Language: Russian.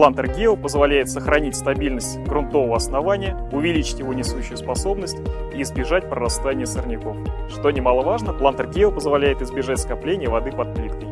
Плантер Гео позволяет сохранить стабильность грунтового основания, увеличить его несущую способность и избежать прорастания сорняков. Что немаловажно, Плантер Гео позволяет избежать скопления воды под плиткой.